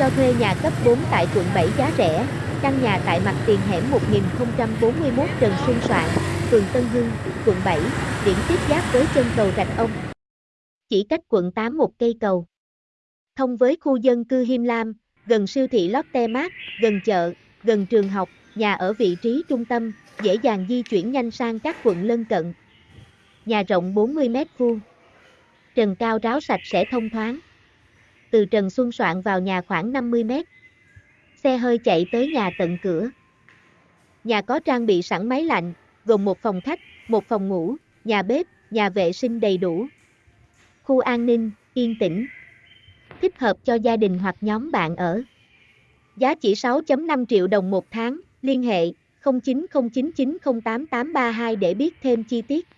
Cho thuê nhà cấp 4 tại quận 7 giá rẻ, căn nhà tại mặt tiền hẻm 1041 Trần Xuân Soạn, phường Tân Hưng, quận 7, điểm tiếp giáp với chân cầu Rạch Ông. Chỉ cách quận 8 một cây cầu. Thông với khu dân cư Him Lam, gần siêu thị Lotte Mart, gần chợ, gần trường học, nhà ở vị trí trung tâm, dễ dàng di chuyển nhanh sang các quận lân cận. Nhà rộng 40 m vuông. Trần cao ráo sạch sẽ thông thoáng. Từ Trần Xuân Soạn vào nhà khoảng 50 m. Xe hơi chạy tới nhà tận cửa. Nhà có trang bị sẵn máy lạnh, gồm một phòng khách, một phòng ngủ, nhà bếp, nhà vệ sinh đầy đủ. Khu an ninh, yên tĩnh. Thích hợp cho gia đình hoặc nhóm bạn ở. Giá chỉ 6.5 triệu đồng một tháng, liên hệ 0909908832 để biết thêm chi tiết.